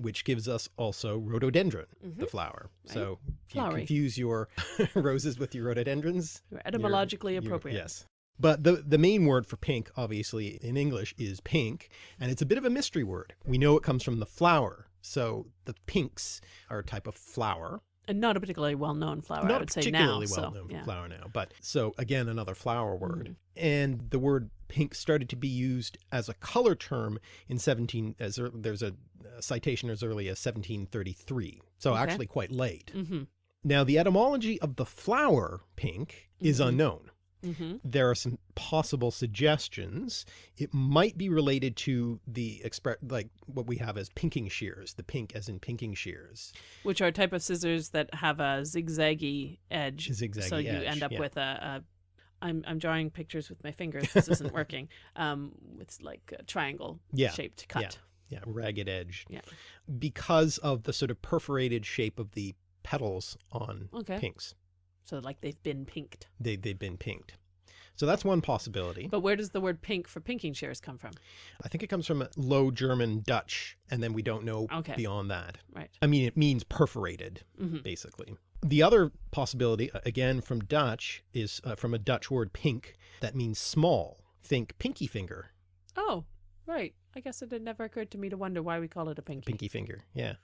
which gives us also rhododendron, the Mhm. flower. Right. So if you confuse your roses with your rhododendrons, You're etymologically you're- appropriate. Yes. But the, the main word for pink, obviously, in English is pink, and it's a bit of a mystery word. We know it comes from the flower. So the pinks are a type of flower. And not a particularly well known flower, I Not a would say particularly now. well so, known yeah. flower now. But so again, another flower word. Mhm. And the word pink started to be used as a color term in 17, as ear- there's a citation as early as 1733. So Okay. actually quite late. Mm-hmm. Now, the etymology of the flower pink is Mhm. unknown. Mm-hmm. there are some possible suggestions. It might be related to the express, like what we have as pinking shears, the pink as in pinking shears. Which are a type of scissors that have a zigzaggy edge. Zigzaggy so you edge, end up yeah. with a, a I'm I'm drawing pictures with my fingers. This isn't working. Um, with like a triangle Yeah, shaped cut. Yeah, ragged edge. Yeah. Because of the sort of perforated shape of the petals on Okay. pinks. So like they've been pinked. They, they've been pinked. So that's one possibility. But where does the word pink for pinking shears come from? I think it comes from Low German Dutch, and then we don't know Okay. beyond that. Right. I mean, it means perforated. hmm basically. The other possibility, again from Dutch, is uh, from a Dutch word pink that means small. Think pinky finger, Oh, right. I guess it had never occurred to me to wonder why we call it a pinky. pinky finger. Yeah.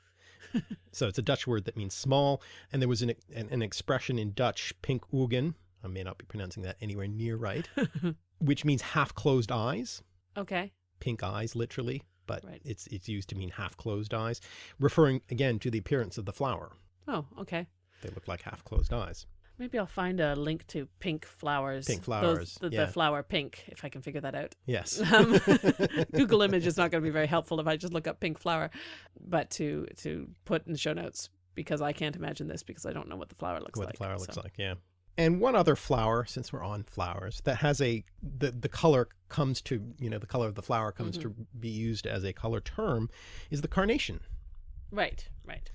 so it's a Dutch word that means small. And there was an, an, an expression in Dutch, pink ogen. I may not be pronouncing that anywhere near right, which means half closed eyes, okay. pink eyes, literally. But Right. it's, it's used to mean half closed eyes, referring again to the appearance of the flower. Oh, okay. They look like half closed eyes. Maybe I'll find a link to pink flowers. Pink Those- flowers, the, yeah. the flower pink, if I can figure that out. Yes. Um, Google image is not going to be very helpful if I just look up pink flower, but to to put in the show notes because I can't imagine this because I don't know what the flower looks what like. the flower looks so- like, yeah. And one other flower, since we're on flowers, that has a the the color comes to you know the color of the flower comes to be used as a color term, is the carnation. Right, right.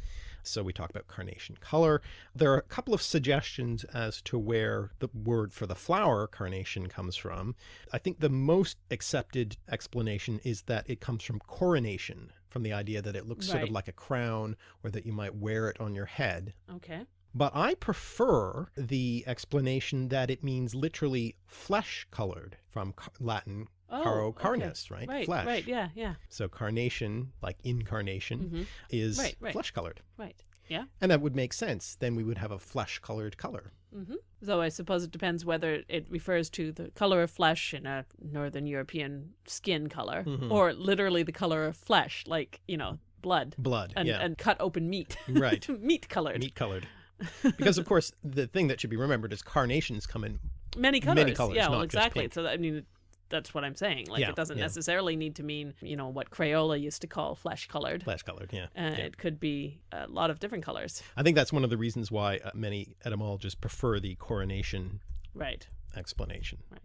So we talk about carnation color. There are a couple of suggestions as to where the word for the flower carnation comes from. I think the most accepted explanation is that it comes from coronation, from the idea that it looks sort of like a crown or that you might wear it on your head. Okay. But I prefer the explanation that it means literally flesh colored from Latin Oh, caro okay. right? Right, Flesh. right. Yeah, yeah. So carnation, like incarnation, hmm is Right, right. flesh colored. Right. Yeah. And that would make sense. Then we would have a flesh colored color. Mm -hmm. So I suppose it depends whether it refers to the color of flesh in a Northern European skin color Mhm. or literally the color of flesh, like, you know, blood Blood. and, yeah. and cut open meat. Right. meat colored. Meat colored. because of course the thing that should be remembered is carnations come in Many colors. Many colors, yeah, well, exactly. So I mean, that's what I'm saying. Like, Yeah, it doesn't yeah. necessarily need to mean, you know, what Crayola used to call flesh colored. flesh colored. Yeah. Uh, yeah. It could be a lot of different colors. I think that's one of the reasons why uh, many etymologists prefer the coronation Right. explanation. Right.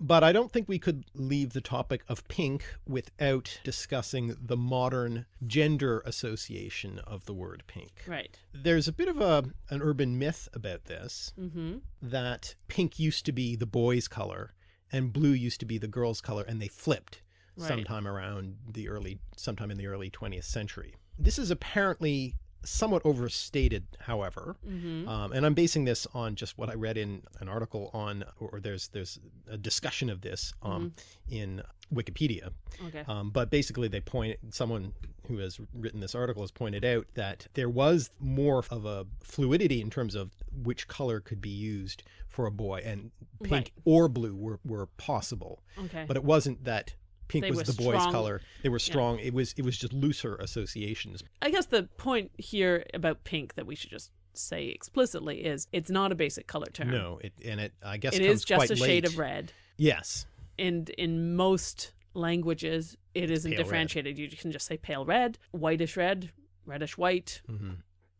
But I don't think we could leave the topic of pink without discussing the modern gender association of the word pink. Right. There's a bit of a an urban myth about this Mm-hmm. that pink used to be the boys' color and blue used to be the girls' color and they flipped Right. sometime around the early sometime in the early 20th century. This is apparently somewhat overstated, however. Mm-hmm. Um, and I'm basing this on just what I read in an article on, or, or there's there's a discussion of this um, in Wikipedia. Okay. Um, but basically, they point someone who has written this article has pointed out that there was more of a fluidity in terms of which color could be used for a boy, and pink Right. or blue were were possible. okay. But it wasn't that pink They was the boy's strong- color. They were strong. It was it was just looser associations. I guess the point here about pink that we should just say explicitly is it's not a basic color term. No, it and it I guess It is just a shade of red. Yes. And in most languages, it isn't Pale red. differentiated. You can just say pale red, whitish red, reddish white, hmm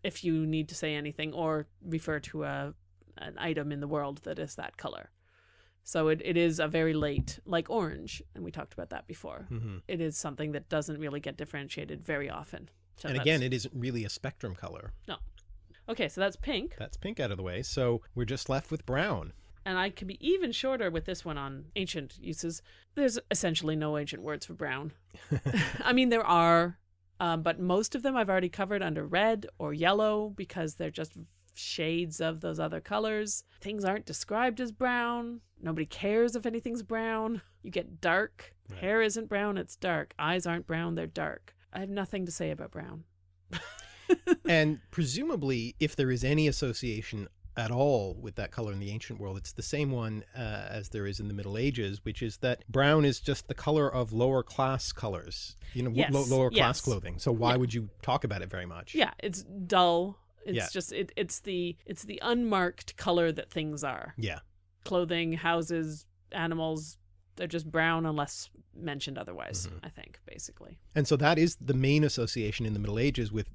if you need to say anything or refer to a an item in the world that is that color. So it, it is a very late, like orange, and we talked about that before. hmm It is something that doesn't really get differentiated very often. So and again, it isn't really a spectrum color. No. Okay, so that's pink, That's pink out of the way. So we're just left with brown. And I could be even shorter with this one on ancient uses. There's essentially no ancient words for brown. I mean, there are, um, but most of them I've already covered under red or yellow because they're just shades of those other colors. Things aren't described as brown. Nobody cares if anything's brown. You get dark. Right. Hair isn't brown, it's dark. Eyes aren't brown, they're dark. I have nothing to say about brown. and presumably, if there is any association at all with that color in the ancient world, it's the same one uh, as there is in the Middle Ages, which is that brown is just the color of lower class colors, you know, Yes, lo- lower class clothing. So why Yeah. would you talk about it very much? Yeah, it's dull. It's Yeah. just it, it's the it's the unmarked color that things are. Yeah. Clothing, houses, animals, they're just brown unless mentioned otherwise, Mhm. I think, basically. And so that is the main association in the Middle Ages with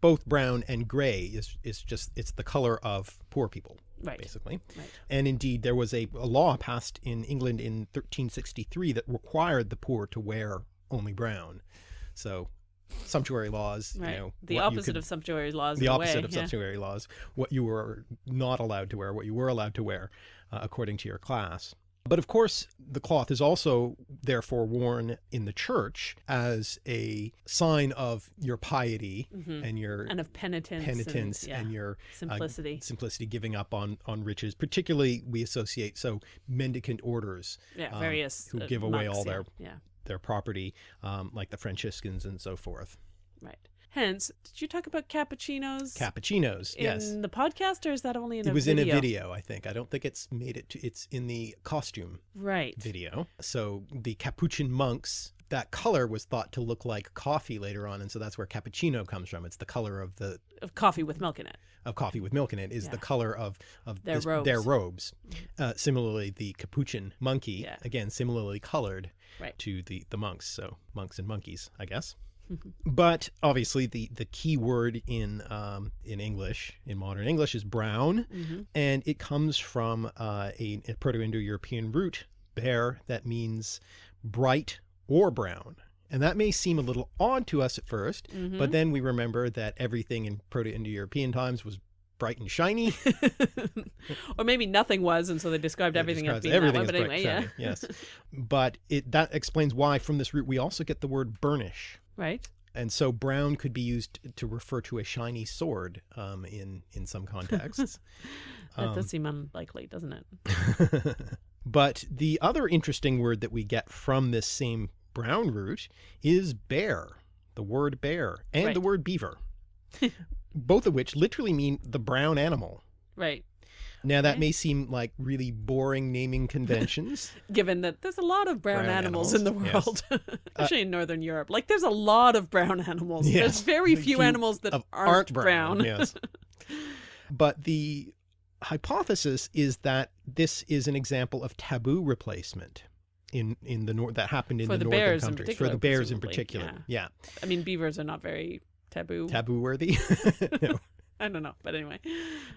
both brown and gray is is just it's the color of poor people Right. basically. Right. And indeed there was a, a law passed in England in 1363 that required the poor to wear only brown. So sumptuary laws, Right. you know, the opposite could- of sumptuary laws. the opposite way, of yeah. sumptuary laws, what you were not allowed to wear, what you were allowed to wear uh, according to your class. But of course, the cloth is also therefore worn in the church as a sign of your piety Mhm. and your And of penitence. penitence and, yeah, and your simplicity. simplicity, giving up on on riches. Particularly, we associate so mendicant orders, yeah, um, various who uh, give away monks, all their yeah. their property, um, like the Franciscans and so forth. Right. Hence, did you talk about cappuccinos Cappuccinos, in yes. the podcast, or is that only in the It a was in a video, I think. I don't think it's made it to, it's in the costume Right. video. So the Capuchin monks, that color was thought to look like coffee later on. And so that's where cappuccino comes from. It's the color of the, Of coffee with milk in it. of coffee with milk in it is Yeah. the color of, of Their this- their robes. robes. Uh, similarly, the Capuchin monkey, Yeah. again, similarly colored Right. to the, the monks. So monks and monkeys, I guess. But obviously the, the key word in, um, in English, in modern English is brown. hmm And it comes from uh, a, a Proto-Indo-European root, bear, that means bright or brown. And that may seem a little odd to us at 1st Mm-hmm. but then we remember that everything in Proto-Indo-European times was bright and shiny. or maybe nothing was, and so they described It everything as being everything that way. But anyway, yeah. shiny, yes. But it that explains why from this root we also get the word burnish. Right. And so brown could be used to refer to a shiny sword um, in, in some contexts. That Um, does seem unlikely, doesn't it? but the other interesting word that we get from this same brown root is bear, the word bear, and the word beaver, both of which literally mean the brown animal. Right. Now that Okay. may seem like really boring naming conventions. Given that there's a lot of brown, Brown animals, in the animals, world, uh, especially in Northern Europe. Like there's a lot of brown animals. Yes, There's very the few few animals that of aren't, brown. yes. But the hypothesis is that this is an example of taboo replacement in in the north that happened in For the, the northern countries for the bears in particular. yeah. Yeah, I mean, beavers are not very taboo. taboo worthy. no. I don't know, but anyway.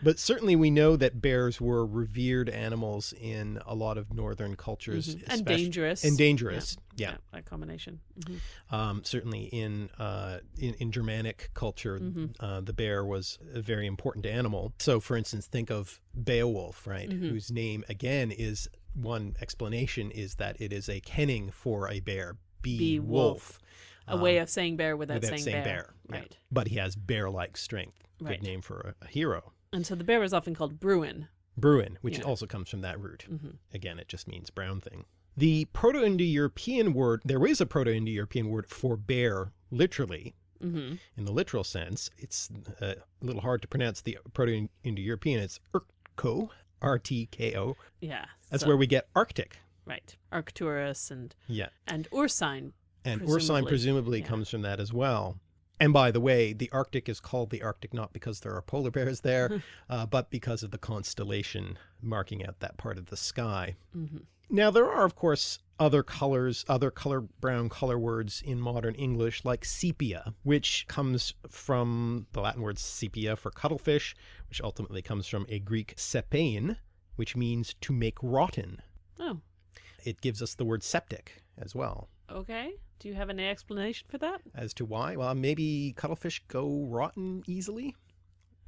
But certainly we know that bears were revered animals in a lot of northern cultures, Mhm. And dangerous. and dangerous. Yeah. Yeah, that combination. Mhm. Um, certainly in, uh, in in Germanic culture, Mhm. uh, the bear was a very important animal. So, for instance, think of Beowulf, right? Mhm. Whose name again is one explanation is that it is a kenning for a bear, be, Be wolf, A way of saying bear without, without saying, saying bear. bear, yeah. Right. but he has bear-like strength. Right. Good name for a, a hero. And so the bear is often called Bruin. Bruin, which Yeah. also comes from that root. hmm Again, it just means brown thing. The Proto-Indo-European word, there is a Proto-Indo-European word for bear, literally, hmm in the literal sense. It's uh, a little hard to pronounce the Proto-Indo-European. It's Urtko, R-T-K-O. Yeah. That's so- where we get Arctic. Right. Arcturus and Yeah. and Ursine. And Presumably, Ursine presumably yeah. comes from that as well. And by the way, the Arctic is called the Arctic not because there are polar bears there, uh, but because of the constellation marking out that part of the sky. hmm Now, there are, of course, other colors, other color brown color words in modern English, like sepia, which comes from the Latin word sepia for cuttlefish, which ultimately comes from a Greek sepein, which means to make rotten. Oh, It gives us the word septic as well. Okay. Do you have any explanation for that? As to why? Well, maybe cuttlefish go rotten easily?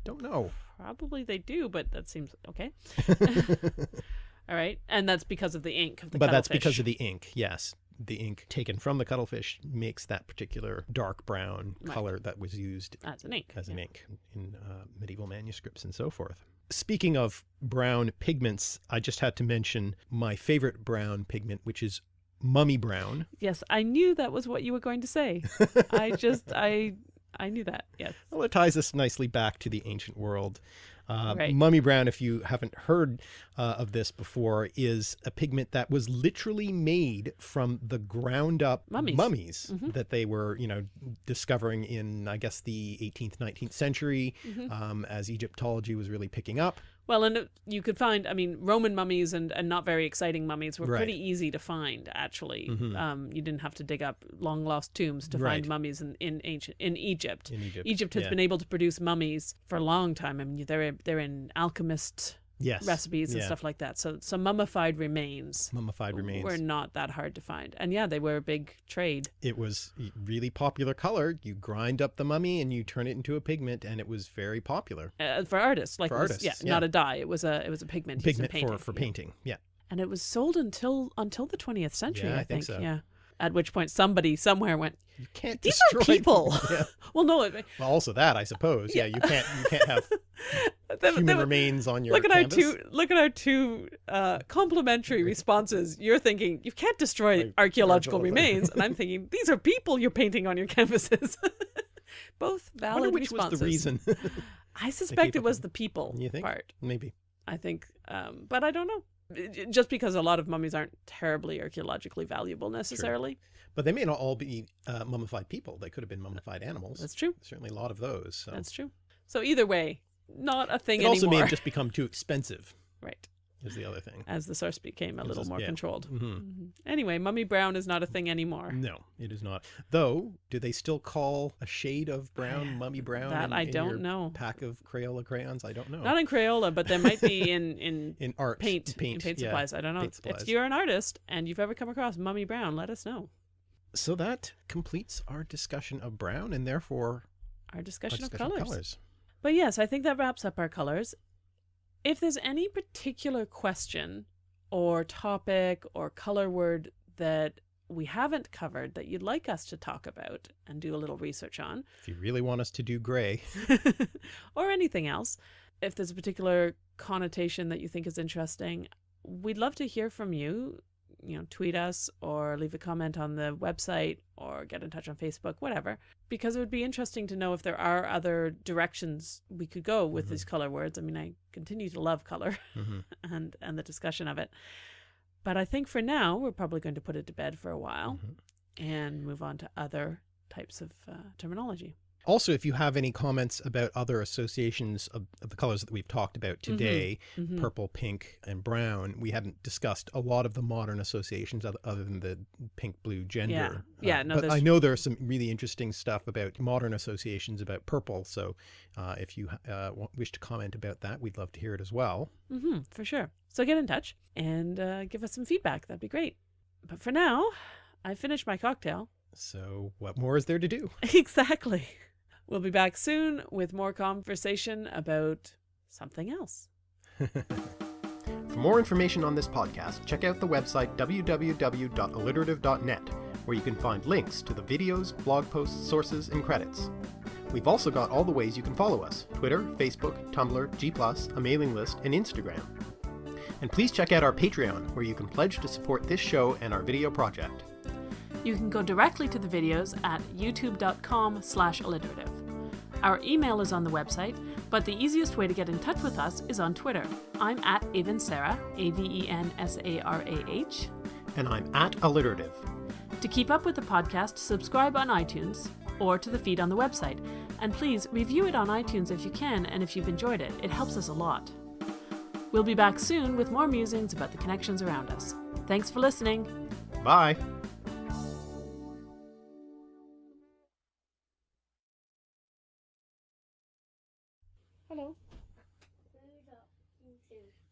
Don't know. Probably they do, but that seems okay. All right, and that's because of the ink of the but that's because of the ink, yes. The ink taken from the cuttlefish makes that particular dark brown Right. color that was used as an ink. as an ink in uh, medieval manuscripts and so forth. Speaking of brown pigments, I just had to mention my favorite brown pigment, which is mummy brown. Yes, I knew that was what you were going to say. I just I I knew that. Yes. Well, it ties us nicely back to the ancient world. Uh, Right. Mummy brown, if you haven't heard uh, of this before, is a pigment that was literally made from the ground up Mummies. Mhm. that they were, you know, discovering in, I guess, the 18th, 19th century Mhm. um, as Egyptology was really picking up. Well, and you could find, I mean, Roman mummies and, and not very exciting mummies were Right. pretty easy to find, actually. Mhm. Um, you didn't have to dig up long lost tombs to Right. find mummies in, in ancient in Egypt. In Egypt. Egypt has yeah. been able to produce mummies for a long time. I mean, they're they're in alchemist yes. recipes and yeah. stuff like that. So so mummified remains Mummified remains. were not that hard to find. And yeah, they were a big trade. It was really popular color. You grind up the mummy and you turn it into a pigment, and it was very popular. Uh, for artists, like For was- artists, yeah, yeah. not a dye. It was a it was a pigment. Pigment for, painting, for yeah. painting. Yeah. and it was sold until until the 20th century Yeah, i, I think so. yeah at which point somebody somewhere went You can't These are destroy people. yeah. well no it, Well, also that I suppose. Yeah, you can't you can't have they- human remains on your look at canvas. our two look at our two uh, complimentary responses you're thinking you can't destroy Like, archaeological remains and i'm thinking these are people you're painting on your canvases Both I valid which responses. was the reason. I suspect it was the people You think? part. Maybe. I think, um, but I don't know. Just because a lot of mummies aren't terribly archaeologically valuable necessarily. But they may not all be uh, mummified people. They could have been mummified animals. That's true. Certainly a lot of those. So. That's true. So either way, not a thing it also may anymore. have just become too expensive, right. Is the other thing. As the source became a little more yeah. controlled. hmm Mhm. Anyway, Mummy Brown is not a thing anymore. No, it is not. Though, do they still call a shade of brown mummy brown? That in- I in don't know. Pack of Crayola crayons? I don't know. Not in Crayola, but there might be in in in art, paint, paint, in paint yeah. supplies. I don't know. paint If you're an artist and you've ever come across Mummy Brown, let us know. So that completes our discussion of brown and therefore Our our discussion, discussion of of colors. colors. But yes, I think that wraps up our colors. If there's any particular question or topic or color word that we haven't covered that you'd like us to talk about and do a little research on, If you really want us to do gray, or anything else, if there's a particular connotation that you think is interesting, we'd love to hear from you. You know, tweet us or leave a comment on the website or get in touch on Facebook, whatever, because it would be interesting to know if there are other directions we could go with Mhm. these color words. I mean, I continue to love color Mhm. and and the discussion of it, but I think for now we're probably going to put it to bed for a while Mhm. and move on to other types of uh, terminology. Also, if you have any comments about other associations of, of the colors that we've talked about today, Mhm. purple, pink, and brown, we haven't discussed a lot of the modern associations other, than the pink, blue gender. Yeah, Uh, no, but I know there's some really interesting stuff about modern associations about purple. So uh, if you uh, wish to comment about that, we'd love to hear it as well. Mm-hmm, for sure. So get in touch and uh, give us some feedback. That'd be great. But for now, I finished my cocktail. So what more is there to do? exactly. We'll be back soon with more conversation about something else. For more information on this podcast, check out the website www.alliterative.net, where you can find links to the videos, blog posts, sources, and credits. We've also got all the ways you can follow us Twitter, Facebook, Tumblr, G, a mailing list, and Instagram. And please check out our Patreon, where you can pledge to support this show and our video project. You can go directly to the videos at youtube.com slash alliterative. Our email is on the website, but the easiest way to get in touch with us is on Twitter. I'm at Avensarah, A-V-E-N-S-A-R-A-H. And I'm at Alliterative. To keep up with the podcast, subscribe on iTunes or to the feed on the website. And please review it on iTunes if you can and if you've enjoyed it. It helps us a lot. We'll be back soon with more musings about the connections around us. Thanks for listening. Bye!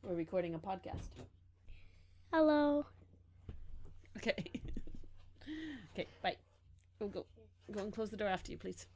We're recording a podcast. Hello. Okay. okay, bye. Go, go. Go and close the door after you, please.